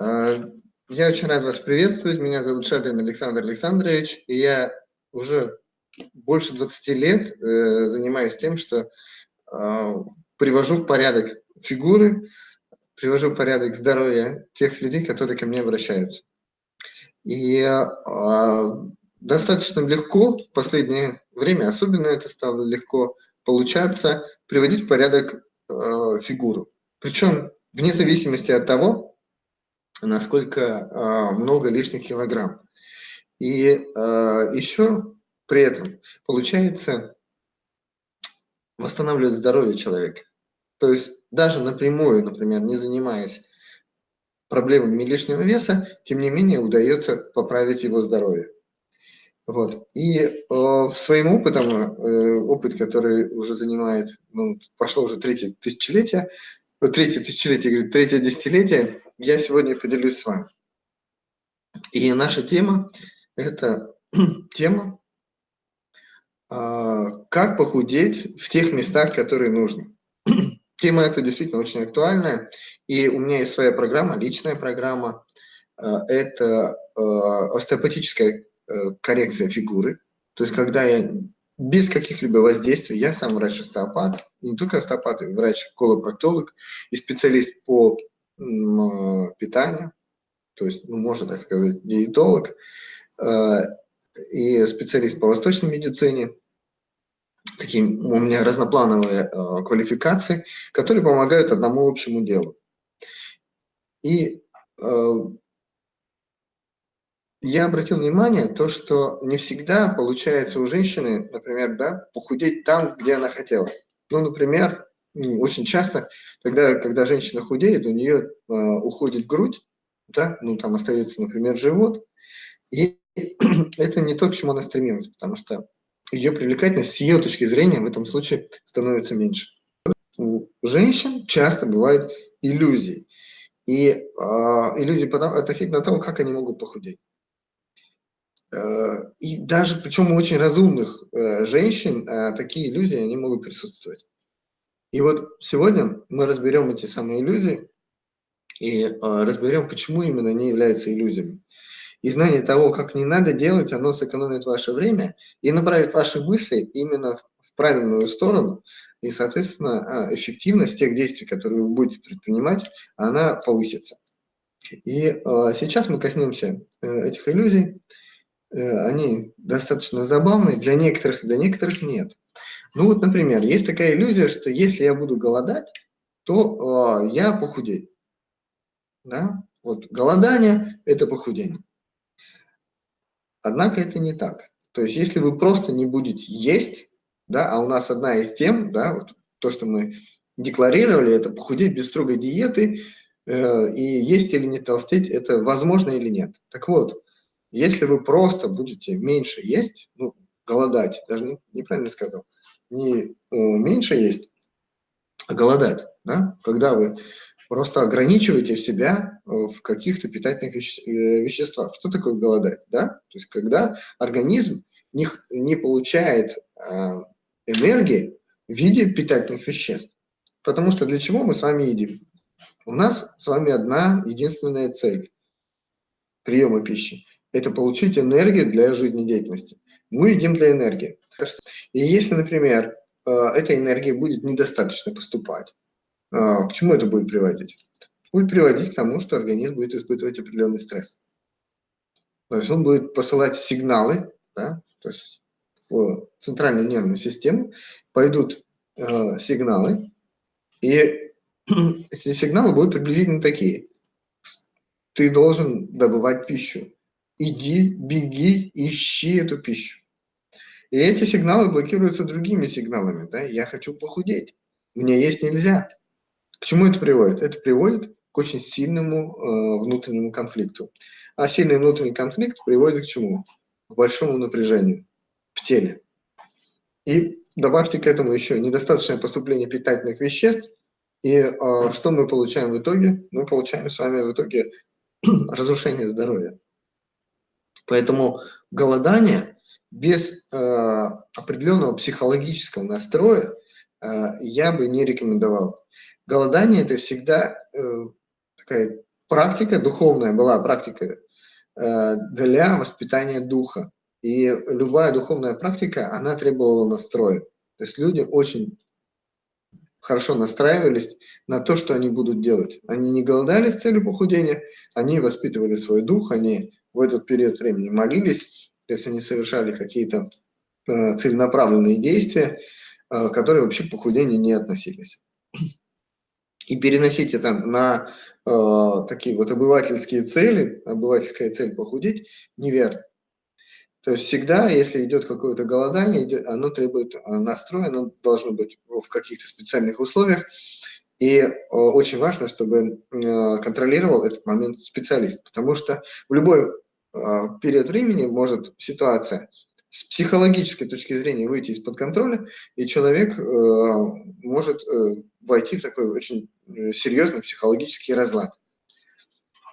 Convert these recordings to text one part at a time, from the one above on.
А, я очень рад вас приветствовать. Меня зовут Шадрин Александр Александрович, и я уже больше 20 лет э, занимаюсь тем, что э, привожу в порядок фигуры, привожу в порядок здоровье тех людей, которые ко мне обращаются. И э, достаточно легко в последнее время, особенно это стало легко получаться, приводить в порядок фигуру. Причем вне зависимости от того, насколько э, много лишних килограмм. И э, еще при этом получается восстанавливать здоровье человека. То есть даже напрямую, например, не занимаясь проблемами лишнего веса, тем не менее удается поправить его здоровье. Вот. И э, своим опытом, э, опыт, который уже занимает, ну, пошло уже третье тысячелетие, третье тысячелетие, говорит, третье десятилетие, я сегодня поделюсь с вами. И наша тема – это тема, э, как похудеть в тех местах, которые нужно. Тема эта действительно очень актуальная, и у меня есть своя программа, личная программа. Э, это э, остеопатическая коррекция фигуры. То есть, когда я без каких-либо воздействий, я сам врач-остеопат, не только остеопат, врач-колопроктолог и специалист по питанию, то есть, ну, можно так сказать, диетолог, и специалист по восточной медицине – такие у меня разноплановые э, квалификации, которые помогают одному общему делу. И э, я обратил внимание, то, что не всегда получается у женщины, например, да, похудеть там, где она хотела. Ну, например, очень часто, тогда, когда женщина худеет, у нее э, уходит грудь, да, ну, там остается, например, живот, и это не то, к чему она стремилась, потому что ее привлекательность с ее точки зрения в этом случае становится меньше. У женщин часто бывают иллюзии. И э, иллюзии относительно того, как они могут похудеть. Э, и даже, причем у очень разумных э, женщин, э, такие иллюзии, они могут присутствовать. И вот сегодня мы разберем эти самые иллюзии и э, разберем, почему именно они являются иллюзиями. И знание того, как не надо делать, оно сэкономит ваше время и направит ваши мысли именно в правильную сторону. И, соответственно, а, эффективность тех действий, которые вы будете предпринимать, она повысится. И э, сейчас мы коснемся э, этих иллюзий. Э, они достаточно забавные, для некоторых, для некоторых нет. Ну вот, например, есть такая иллюзия, что если я буду голодать, то э, я похудею. Да? Вот голодание – это похудение. Однако это не так. То есть если вы просто не будете есть, да, а у нас одна из тем, да, вот то, что мы декларировали, это похудеть без строгой диеты, э, и есть или не толстеть, это возможно или нет. Так вот, если вы просто будете меньше есть, ну, голодать, даже не, неправильно сказал, не э, меньше есть, а голодать, да, когда вы просто ограничиваете себя э, в каких-то питательных э, веществах. Что такое голодать? Да? То есть когда организм не, не получает э, энергии в виде питательных веществ. Потому что для чего мы с вами едим? У нас с вами одна единственная цель приема пищи – это получить энергию для жизнедеятельности. Мы едим для энергии. И если, например, э, эта энергия будет недостаточно поступать, а, к чему это будет приводить? Будет приводить к тому, что организм будет испытывать определенный стресс. То есть он будет посылать сигналы, да, то есть в центральную нервную систему пойдут э, сигналы, и эти сигналы будут приблизительно такие. Ты должен добывать пищу. Иди, беги, ищи эту пищу. И эти сигналы блокируются другими сигналами. Да? Я хочу похудеть. Мне есть нельзя. К чему это приводит? Это приводит к очень сильному э, внутреннему конфликту. А сильный внутренний конфликт приводит к чему? К большому напряжению в теле. И добавьте к этому еще недостаточное поступление питательных веществ, и э, что мы получаем в итоге? Мы получаем с вами в итоге разрушение здоровья. Поэтому голодание без э, определенного психологического настроя э, я бы не рекомендовал. Голодание – это всегда э, такая практика духовная была практика э, для воспитания духа. И любая духовная практика, она требовала настроя. То есть люди очень хорошо настраивались на то, что они будут делать. Они не голодали с целью похудения, они воспитывали свой дух, они в этот период времени молились, то есть они совершали какие-то э, целенаправленные действия, э, которые вообще к похудению не относились. И переносить это на э, такие вот обывательские цели, обывательская цель похудеть, неверно. То есть всегда, если идет какое-то голодание, оно требует э, настроя, оно должно быть в каких-то специальных условиях. И э, очень важно, чтобы э, контролировал этот момент специалист, потому что в любой период времени может ситуация с психологической точки зрения выйти из-под контроля, и человек может войти в такой очень серьезный психологический разлад.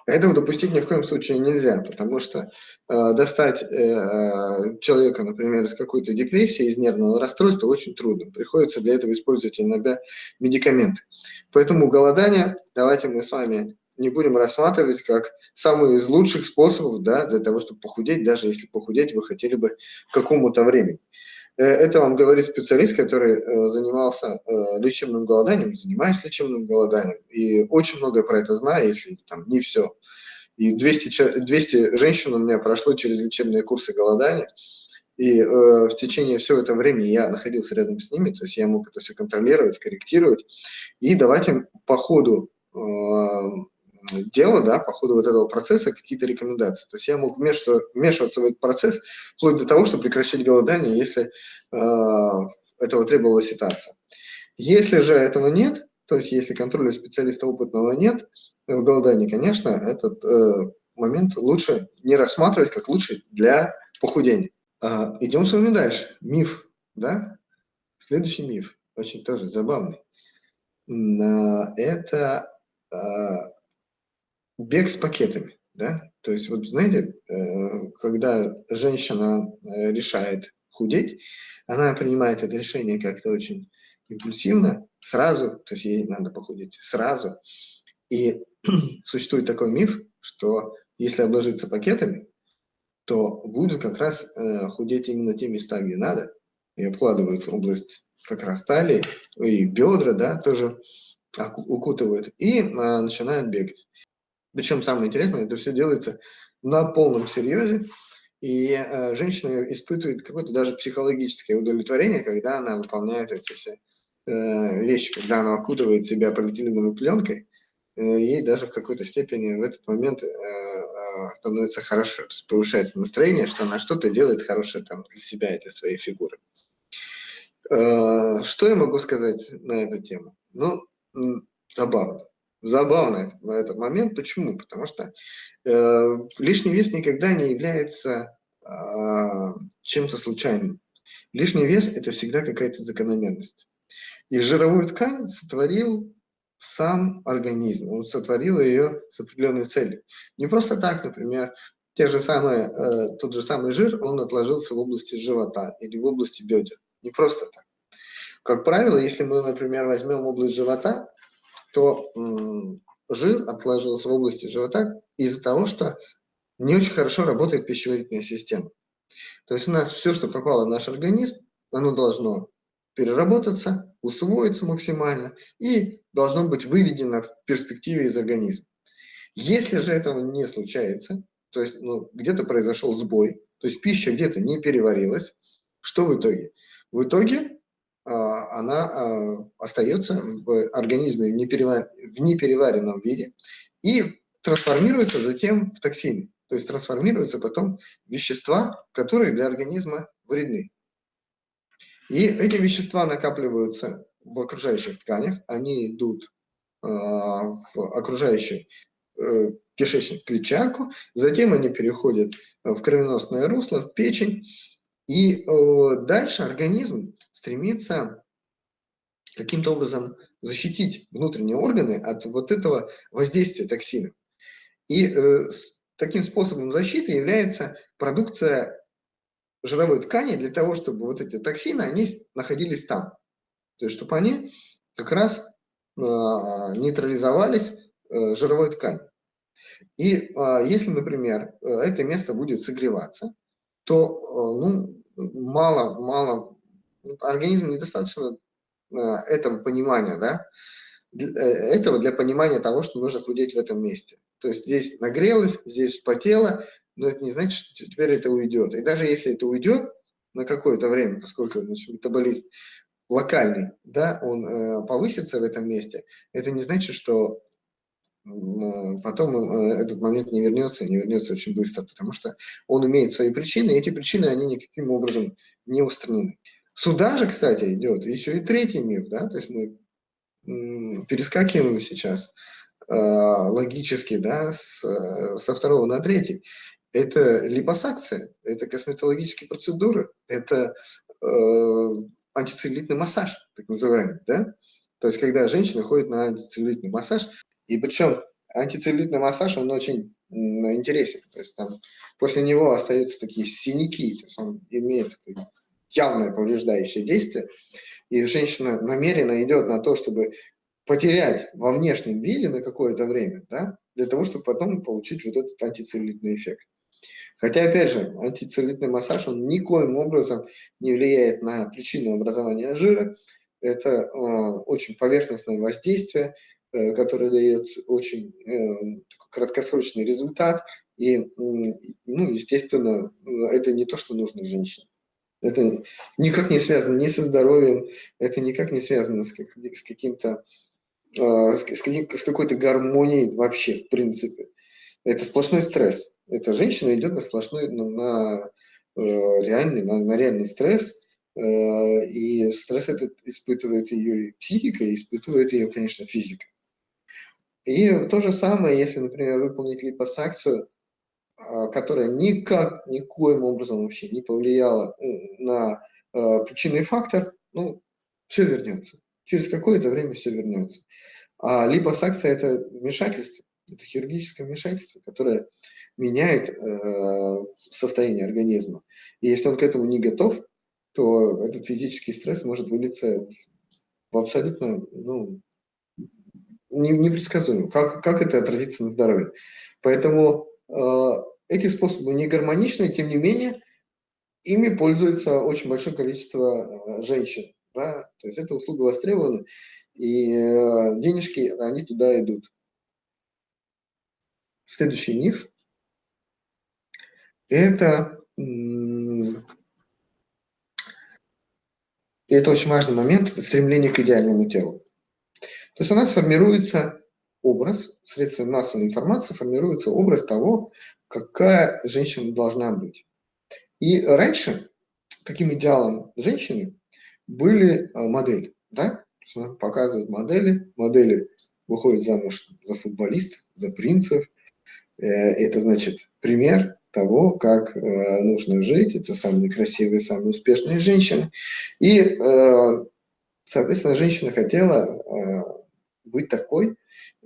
Этого допустить ни в коем случае нельзя, потому что э, достать э, э, человека, например, из какой-то депрессии, из нервного расстройства очень трудно. Приходится для этого использовать иногда медикаменты. Поэтому голодание давайте мы с вами не будем рассматривать как самый из лучших способов да, для того, чтобы похудеть, даже если похудеть вы хотели бы какому-то времени. Э, это вам говорит специалист, который э, занимался э, лечебным голоданием, занимаюсь лечебным голоданием, и очень много про это знаю, если там не все. И 200, 200 женщин у меня прошло через лечебные курсы голодания, и э, в течение всего этого времени я находился рядом с ними, то есть я мог это все контролировать, корректировать и давать им по ходу дела, да, по ходу вот этого процесса какие-то рекомендации. То есть я мог вмешиваться, вмешиваться в этот процесс вплоть до того, чтобы прекращать голодание, если э, этого требовала ситуация. Если же этого нет, то есть если контроля специалиста опытного нет в голодании, конечно, этот э, момент лучше не рассматривать как лучший для похудения. Э, идем с вами дальше. Миф, да? Следующий миф, очень тоже забавный. Это бег с пакетами, да, то есть вот знаете, э, когда женщина э, решает худеть, она принимает это решение как-то очень импульсивно, сразу, то есть ей надо похудеть сразу, и существует такой миф, что если обложиться пакетами, то будет как раз э, худеть именно те места, где надо, и обкладывают область как раз талии, и бедра, да, тоже укутывают, и э, начинают бегать. Причем самое интересное, это все делается на полном серьезе, и э, женщина испытывает какое-то даже психологическое удовлетворение, когда она выполняет эти все э, вещи, когда она окутывает себя полиэтиленовой пленкой, э, ей даже в какой-то степени в этот момент э, э, становится хорошо, то есть повышается настроение, что она что-то делает хорошее там для себя и для своей фигуры. Э, что я могу сказать на эту тему? Ну, забавно забавно на этот момент. Почему? Потому что э, лишний вес никогда не является э, чем-то случайным. Лишний вес – это всегда какая-то закономерность. И жировую ткань сотворил сам организм, он сотворил ее с определенной целью. Не просто так, например, те же самые, э, тот же самый жир, он отложился в области живота или в области бедер. Не просто так. Как правило, если мы, например, возьмем область живота, то жир отложился в области живота из-за того, что не очень хорошо работает пищеварительная система. То есть у нас все, что попало в наш организм, оно должно переработаться, усвоиться максимально и должно быть выведено в перспективе из организма. Если же этого не случается, то есть ну, где-то произошел сбой, то есть пища где-то не переварилась, что в итоге? В итоге она а, остается в организме в, неперевар... в непереваренном виде и трансформируется затем в токсины. То есть трансформируются потом вещества, которые для организма вредны. И эти вещества накапливаются в окружающих тканях, они идут э, в окружающий э, кишечник клетчатку, затем они переходят в кровеносное русло, в печень, и э, дальше организм стремится каким-то образом защитить внутренние органы от вот этого воздействия токсинов. И э, таким способом защиты является продукция жировой ткани для того, чтобы вот эти токсины, они находились там. То есть, чтобы они как раз э, нейтрализовались э, жировой тканью. И а, если, например, это место будет согреваться, то ну, мало, мало, организм недостаточно этого понимания, да, этого для понимания того, что нужно худеть в этом месте. То есть здесь нагрелось, здесь потело, но это не значит, что теперь это уйдет. И даже если это уйдет на какое-то время, поскольку значит, метаболизм локальный, да, он э, повысится в этом месте, это не значит, что э, потом э, этот момент не вернется, не вернется очень быстро, потому что он имеет свои причины, и эти причины, они никаким образом не устранены. Сюда же, кстати, идет еще и третий миф, да, то есть мы перескакиваем сейчас э, логически, да, с, э, со второго на третий. Это липосакция, это косметологические процедуры, это э, антицеллюлитный массаж, так называемый, да? То есть, когда женщина ходит на антицеллюлитный массаж, и причем антицеллюлитный массаж, он очень интересен, то есть там после него остаются такие синяки, то есть он имеет явное повреждающее действие, и женщина намеренно идет на то, чтобы потерять во внешнем виде на какое-то время, да, для того, чтобы потом получить вот этот антицеллюлитный эффект. Хотя, опять же, антицеллюлитный массаж, он никоим образом не влияет на причину образования жира. Это э, очень поверхностное воздействие, э, которое дает очень э, краткосрочный результат. И, ну, естественно, это не то, что нужно женщине. Это никак не связано ни со здоровьем, это никак не связано с, как, с каким-то э, с, какой-то гармонией вообще, в принципе. Это сплошной стресс. Эта женщина идет на сплошной, на, на реальный, на, на реальный стресс, и стресс этот испытывает ее психика, и испытывает ее, конечно, физика. И то же самое, если, например, выполнить липосакцию, а, которая никак, никоим образом вообще не повлияла на э, причинный фактор, ну, все вернется. Через какое-то время все вернется. А липосакция – это вмешательство, это хирургическое вмешательство, которое меняет э, состояние организма. И если он к этому не готов, то этот физический стресс может вылиться в абсолютно ну, непредсказуемо. Как, как это отразится на здоровье? Поэтому Э, эти способы не гармоничны, тем не менее, ими пользуется очень большое количество э, женщин. Да? То есть эта услуга востребована, и э, денежки, они туда идут. Следующий миф – это, это очень важный момент, это стремление к идеальному телу. То есть у нас формируется образ, средствами массовой информации формируется образ того, какая женщина должна быть. И раньше таким идеалом женщины были а, модели, да? Показывают модели, модели выходят замуж за футболистов, за принцев. Э, это значит пример того, как э, нужно жить. Это самые красивые, самые успешные женщины. И, э, соответственно, женщина хотела быть такой,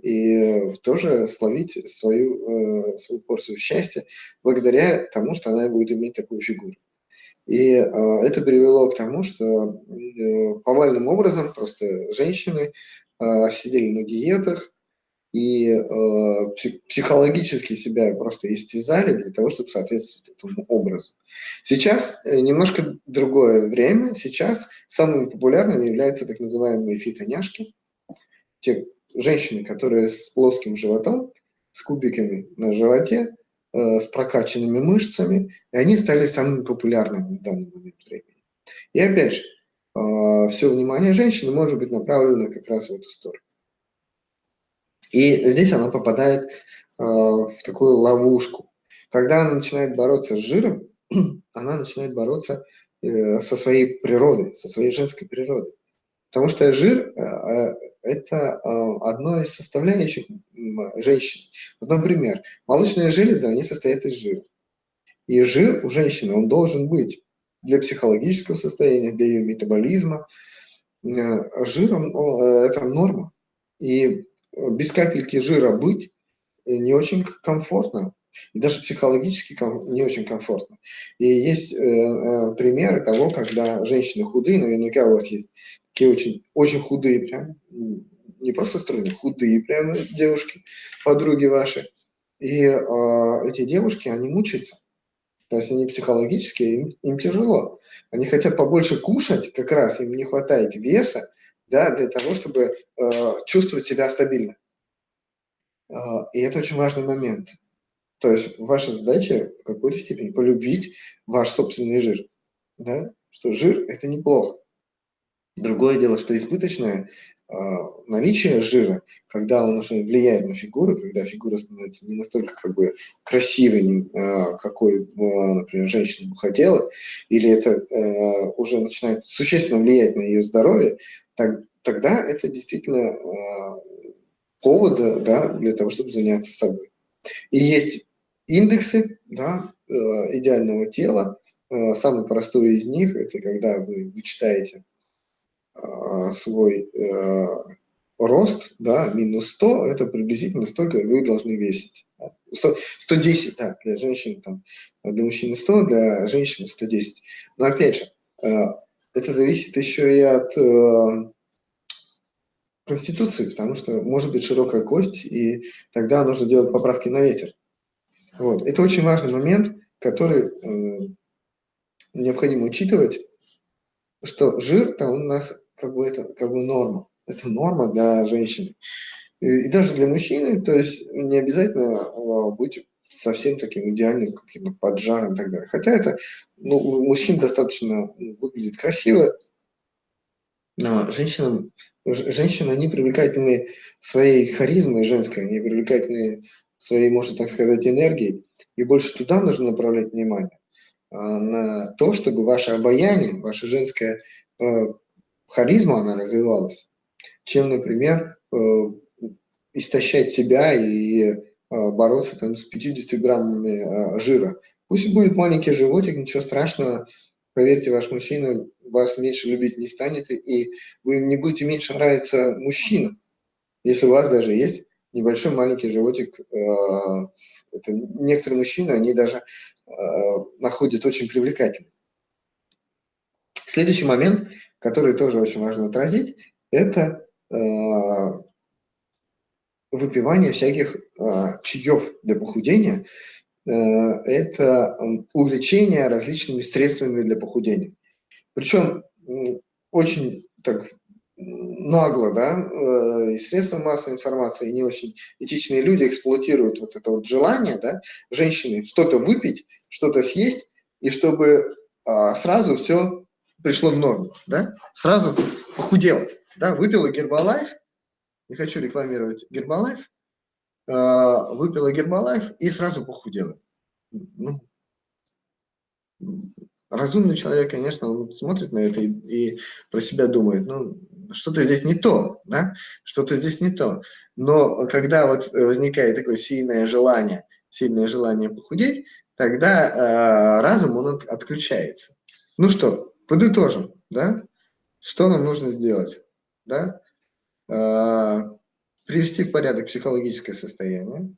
и тоже словить свою, э, свою порцию счастья благодаря тому, что она будет иметь такую фигуру. И э, это привело к тому, что э, повальным образом просто женщины сидели на диетах и психологически себя просто истязали для того, чтобы соответствовать этому образу. Сейчас немножко другое время. Сейчас самыми популярными являются так называемые фитоняшки. Те женщины, которые с плоским животом, с кубиками на животе, э, с прокачанными мышцами, и они стали самыми популярными в данный момент времени. И опять же, э, все внимание женщины может быть направлено как раз в эту сторону. И здесь она попадает э, в такую ловушку. Когда она начинает бороться с жиром, она начинает бороться со своей природой, со своей женской природой. Потому что жир э, э, – это э, одно из составляющих женщины. Вот, например, молочные железы, они состоят из жира. И жир у женщины, он должен быть для психологического состояния, для ее метаболизма. Жир – это норма. И без капельки жира быть не очень комфортно. И даже психологически не очень комфортно. И есть примеры того, когда женщины худые, наверняка у вас есть такие очень, очень худые прям, не просто стройные, худые прям девушки, подруги ваши. И э, эти девушки, они мучаются. То есть они психологически, им, им тяжело. Они хотят побольше кушать, как раз им не хватает веса, да, для того, чтобы э, чувствовать себя стабильно. Э, и это очень важный момент. То есть ваша задача в какой-то степени полюбить ваш собственный жир. Да? Что жир – это неплохо. Другое дело, что избыточное э, наличие жира, когда он уже влияет на фигуру, когда фигура становится не настолько как бы красивой, э, какой, э, например, женщина бы хотела, или это э, уже начинает существенно влиять на ее здоровье, так, тогда это действительно э, повод да, для того, чтобы заняться собой. И есть индексы да, э, идеального тела. Э, самый простой из них – это когда вы вычитаете свой рост, да, минус 100, это приблизительно столько вы должны весить. 100, 110, да, для женщин, там, для мужчины 100, для женщины 110. Но опять же, это зависит еще и от конституции, потому что может быть широкая кость, и тогда нужно делать поправки на ветер. Вот. Это очень важный момент, который э, необходимо учитывать, что жир-то у нас как бы это как бы норма. Это норма для женщины. И, и даже для мужчины, то есть не обязательно а, быть совсем таким идеальным, каким-то поджаром и так далее. Хотя это ну, у мужчин достаточно выглядит красиво, но женщинам, женщины, они привлекательны своей харизмой женской, они привлекательны своей, можно так сказать, энергией, и больше туда нужно направлять внимание, а, на то, чтобы ваше обаяние, ваша женская э, харизма, она развивалась, чем, например, э, истощать себя и э, бороться там с 50 граммами жира. Пусть будет маленький животик, ничего страшного, поверьте, ваш мужчина вас меньше любить не станет, и вы не будете меньше нравиться мужчинам, если у вас даже есть небольшой маленький животик. Э, это некоторые мужчины, они даже э, находят очень привлекательным. Следующий момент, который тоже очень важно отразить, это э, выпивание всяких чаев для похудения. Это увлечение различными средствами для похудения. Причем очень так нагло, да, э, и средства массовой информации, и не очень этичные люди эксплуатируют вот это вот желание, да, женщины что-то выпить, что-то съесть, и чтобы а, сразу все пришло в норму, да, сразу похудела, да, выпила Гербалайф, не хочу рекламировать Гербалайф, а, выпила Гербалайф и сразу похудела. Ну, разумный человек, конечно, он смотрит на это и, и про себя думает, ну, что-то здесь не то, да, что-то здесь не то. Но когда вот возникает такое сильное желание, сильное желание похудеть, тогда э, разум, он от, отключается. Ну что, подытожим, да, что нам нужно сделать, да, э, привести в порядок психологическое состояние,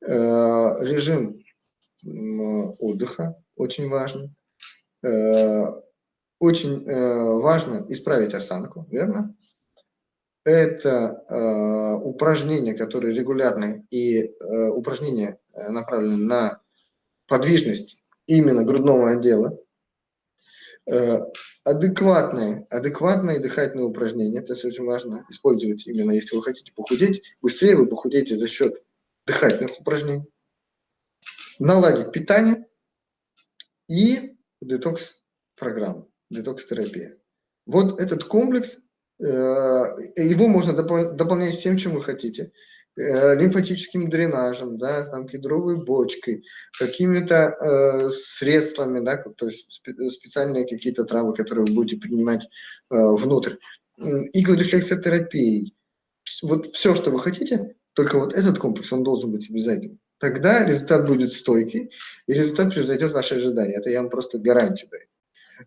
э, режим отдыха очень важен, э, очень важно исправить осанку, верно? Это упражнения, которые регулярные, и упражнения э, направлены на подвижность именно грудного отдела. Э, адекватные, адекватные дыхательные упражнения, это очень важно использовать именно, если вы хотите похудеть, быстрее вы похудеете за счет дыхательных упражнений. Наладить питание и детокс-программу детокс-терапия. Вот этот комплекс, э, его можно дополнять всем, чем вы хотите. Э, лимфатическим дренажем, да, там, кедровой бочкой, какими-то э, средствами, да, то есть специальные какие-то травы, которые вы будете принимать внутрь, иглорефлексотерапией. Вот все, что вы хотите, только вот этот комплекс, он должен быть обязательным. Тогда результат будет стойкий, и результат превзойдет ваши ожидания. Это я вам просто гарантию даю.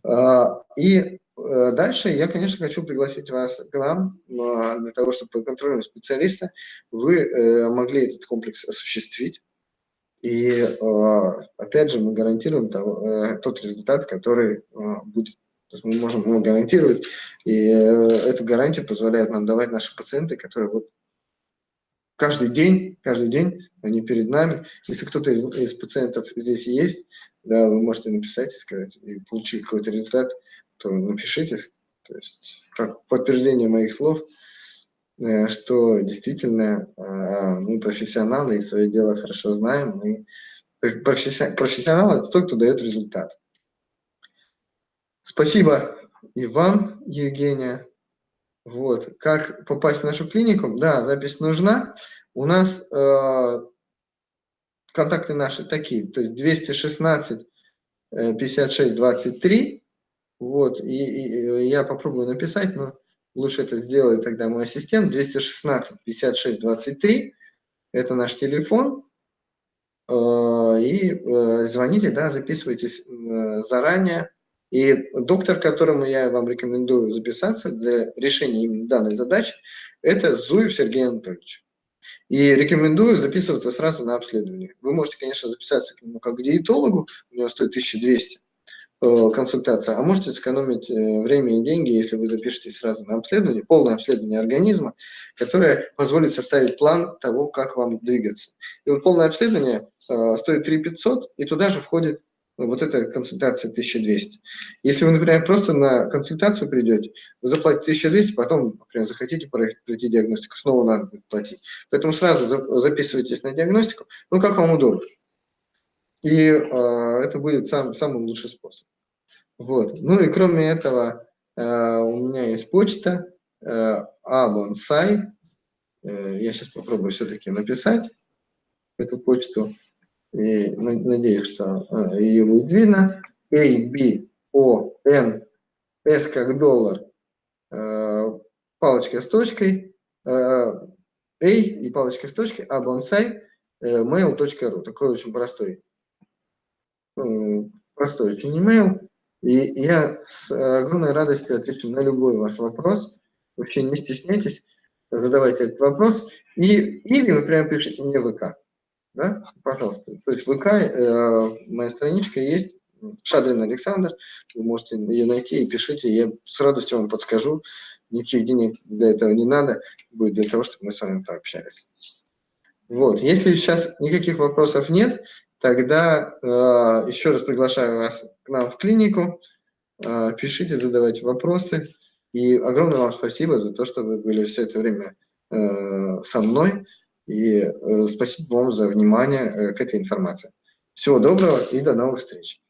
А, и э, дальше я, конечно, хочу пригласить вас к нам для того, чтобы под контролем специалиста вы э, могли этот комплекс осуществить. И а, опять же мы гарантируем э, тот результат, который будет. То есть мы можем ему гарантировать, и эту гарантию позволяют нам давать наши пациенты, которые вот каждый день, каждый день они перед нами. Если кто-то из, из пациентов здесь есть, да, вы можете написать и сказать, и получить какой-то результат, то напишите, то есть как подтверждение моих слов, э, что действительно э, мы профессионалы и свое дело хорошо знаем, мы профессионал – это тот, кто дает результат. Спасибо и вам, Евгения. Вот. Как попасть в нашу клинику? Да, запись нужна. У нас э, контакты наши такие, то есть 216 56 23. Вот, и, и я попробую написать, но лучше это сделает тогда мой ассистент. 216 56 23. Это наш телефон. Э, и э, звоните, да, записывайтесь э, заранее. И доктор, которому я вам рекомендую записаться для решения именно данной задачи, это Зуев Сергей Анатольевич. И рекомендую записываться сразу на обследование. Вы можете, конечно, записаться к нему как к диетологу, у него стоит 1200 консультация, а можете сэкономить время и деньги, если вы запишетесь сразу на обследование, полное обследование организма, которое позволит составить план того, как вам двигаться. И вот полное обследование Э, стоит 3 500, и туда же входит вот эта консультация 1200. Если вы, например, просто на консультацию придете, вы заплатите 1200, потом, например, захотите пройти диагностику, снова надо будет платить. Поэтому сразу записывайтесь на диагностику, ну, как вам удобно. И э, это будет сам, самый лучший способ. Вот. Ну и кроме этого, э, у меня есть почта э, abonsai. Э, я сейчас попробую все-таки написать эту почту и надеюсь, что а, ее будет видно. A, B, O, N, S как доллар, э, палочка с точкой, э, A и палочка с точкой, а bonsai, э, mail.ru. Такой очень простой, простой очень email. И я с огромной радостью отвечу на любой ваш вопрос. Вообще не стесняйтесь, задавайте этот вопрос. И, или, например, пишите мне ВК да, пожалуйста. То есть ВК, э, моя страничка есть, Шадрин Александр, вы можете ее найти и пишите, я с радостью вам подскажу, никаких денег для этого не надо, будет для того, чтобы мы с вами пообщались. Вот, если сейчас никаких вопросов нет, тогда э, еще раз приглашаю вас к нам в клинику, э, пишите, задавайте вопросы, и огромное вам спасибо за то, что вы были все это время э, со мной, и э, спасибо вам за внимание э, к этой информации. Всего доброго и до новых встреч.